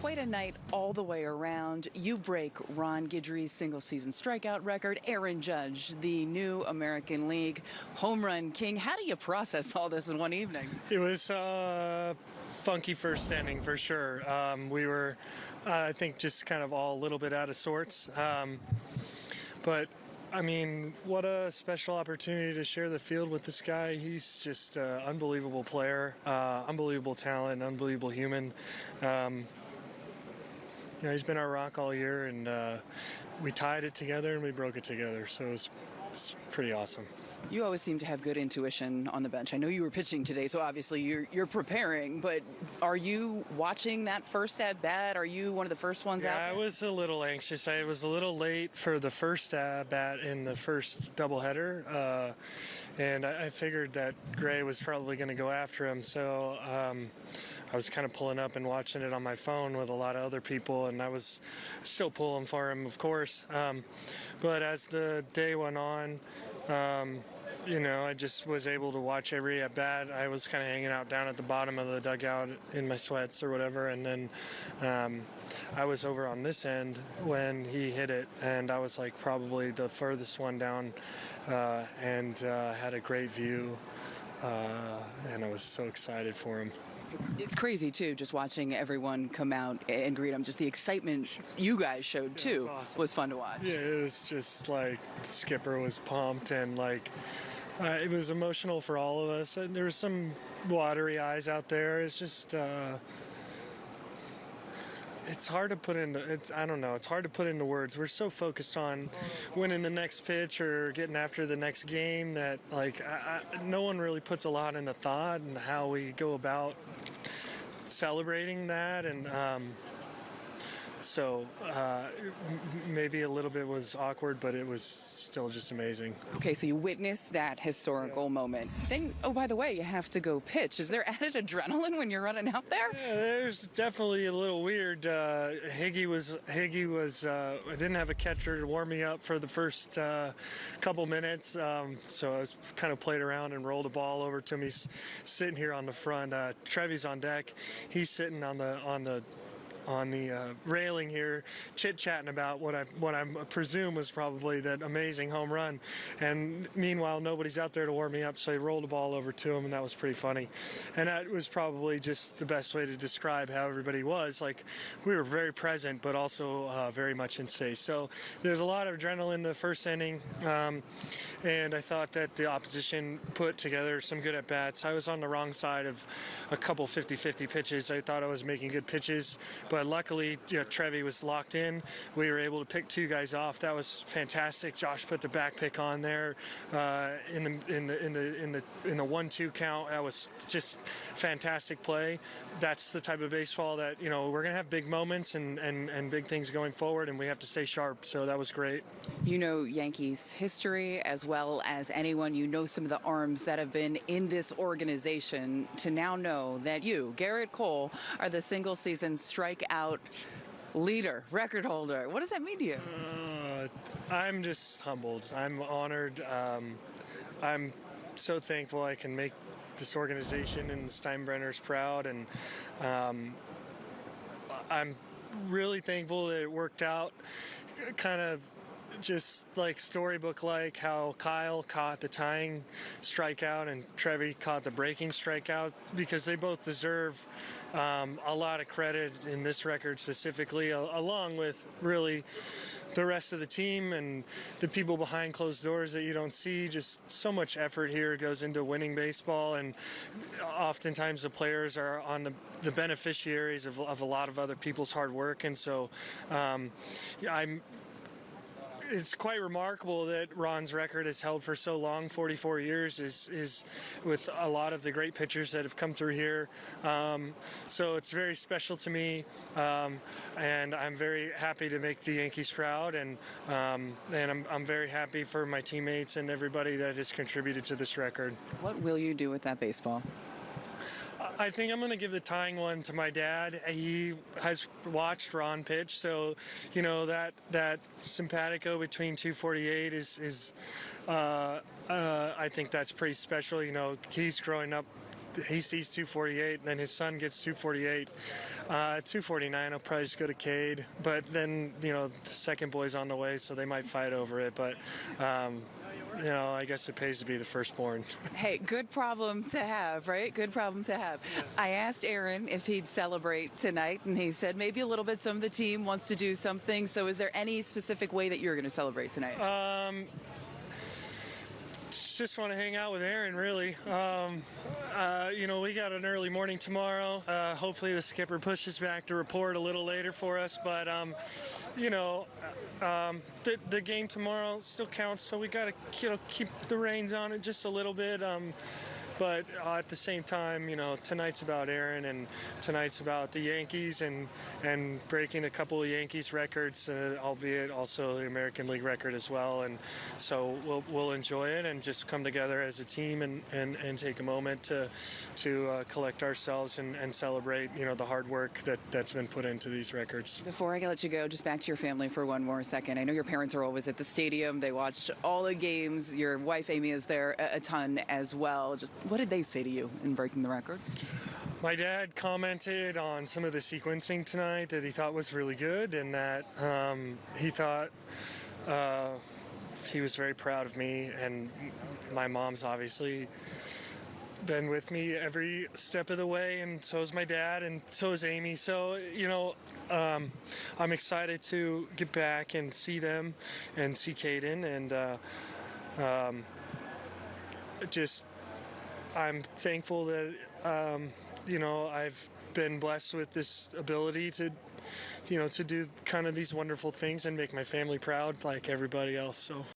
quite a night all the way around. You break Ron Guidry's single season strikeout record. Aaron Judge, the new American League home run king. How do you process all this in one evening? It was uh, funky first inning for sure. Um, we were, uh, I think, just kind of all a little bit out of sorts. Um, but I mean, what a special opportunity to share the field with this guy. He's just an unbelievable player, uh, unbelievable talent, unbelievable human. Um, you know, he's been our rock all year, and uh, we tied it together and we broke it together. So it was, it was pretty awesome. You always seem to have good intuition on the bench. I know you were pitching today, so obviously you're you're preparing. But are you watching that first at bat? Are you one of the first ones yeah, out? I was a little anxious. I was a little late for the first at bat in the first doubleheader, uh, and I, I, figured that Gray was probably going to go after him. So. Um, I was kind of pulling up and watching it on my phone with a lot of other people, and I was still pulling for him, of course. Um, but as the day went on, um, you know, I just was able to watch every at bat. I was kind of hanging out down at the bottom of the dugout in my sweats or whatever, and then um, I was over on this end when he hit it, and I was like probably the furthest one down, uh, and uh, had a great view, uh, and I was so excited for him. It's, it's, crazy too, just watching everyone come out and greet them. Just the excitement you guys showed too was, awesome. was fun to watch. Yeah, it was just like Skipper was pumped and like uh, it was emotional for all of us. And there were some watery eyes out there. It's just. Uh, it's hard to put into it's I don't know it's hard to put into words. We're so focused on winning the next pitch or getting after the next game that like I, I, no one really puts a lot into thought and how we go about celebrating that and um, so uh, maybe a little bit was awkward, but it was still just amazing. Okay, so you witnessed that historical yeah. moment. Then, oh, by the way, you have to go pitch. Is there added adrenaline when you're running out there? Yeah, there's definitely a little weird. Uh, Higgy was Higgy was. Uh, I didn't have a catcher to warm me up for the first uh, couple minutes, um, so I was kind of played around and rolled a ball over to me. Sitting here on the front. Uh, Trevy's on deck. He's sitting on the on the on the uh, railing here, chit chatting about what I what I presume was probably that amazing home run. And meanwhile, nobody's out there to warm me up, so I rolled the ball over to him, and that was pretty funny. And that was probably just the best way to describe how everybody was. Like we were very present, but also uh, very much in space. So there's a lot of adrenaline in the first inning, um, and I thought that the opposition put together some good at bats. I was on the wrong side of a couple 50-50 pitches. I thought I was making good pitches, but but luckily, you know, Trevi was locked in. We were able to pick two guys off. That was fantastic. Josh put the back pick on there uh, in the in the in the in the in the one-two count. That was just fantastic play. That's the type of baseball that you know we're gonna have big moments and and and big things going forward, and we have to stay sharp. So that was great. You know Yankees history as well as anyone. You know some of the arms that have been in this organization. To now know that you, Gerrit Cole, are the single-season strike out leader, record holder. What does that mean to you? Uh, I'm just humbled. I'm honored. Um, I'm so thankful I can make this organization and Steinbrenners proud, and um, I'm really thankful that it worked out. Kind of just like storybook like how Kyle caught the tying strikeout and Trevi caught the breaking strikeout because they both deserve um, a lot of credit in this record specifically, along with really the rest of the team and the people behind closed doors that you don't see. Just so much effort here goes into winning baseball, and oftentimes the players are on the, the beneficiaries of, of, a lot of other people's hard work. And so um, I'm it's quite remarkable that Ron's record has held for so long, 44 years, is is with a lot of the great pitchers that have come through here. Um, so it's very special to me, um, and I'm very happy to make the Yankees proud, and um, and I'm, I'm very happy for my teammates and everybody that has contributed to this record. What will you do with that baseball? I think I'm going to give the tying one to my dad. He has watched Ron pitch, so you know that that simpatico between 248 is is uh, uh, I think that's pretty special. You know, he's growing up he sees 248, and then his son gets 248. Uh, 249, I'll probably just go to Cade. But then, you know, the second boy's on the way, so they might fight over it. But, um, you know, I guess it pays to be the firstborn. Hey, good problem to have, right? Good problem to have. I asked Aaron if he'd celebrate tonight, and he said maybe a little bit. Some of the team wants to do something. So, is there any specific way that you're going to celebrate tonight? Um, just want to hang out with Aaron, really. Um, uh, you know, we got an early morning tomorrow. Uh, hopefully, the skipper pushes back to report a little later for us. But, um, you know, um, the, the game tomorrow still counts, so we got to you know, keep the reins on it just a little bit. But uh, at the same time, you know, tonight's about Aaron, and tonight's about the Yankees, and and breaking a couple of Yankees records, uh, albeit also the American League record as well. And so we'll we'll enjoy it and just come together as a team and and, and take a moment to to uh, collect ourselves and, and celebrate, you know, the hard work that that's been put into these records. Before I let you go, just back to your family for one more second. I know your parents are always at the stadium. They watch all the games. Your wife Amy is there a, a ton as well. Just what did they say to you in breaking the record? My dad commented on some of the sequencing tonight that he thought was really good, and that um, he thought uh, he was very proud of me. And my mom's obviously been with me every step of the way, and so is my dad, and so is Amy. So you know, um, I'm excited to get back and see them, and see Caden, and uh, um, just I'm thankful that um, you know I've been blessed with this ability to you know to do kind of these wonderful things and make my family proud like everybody else. So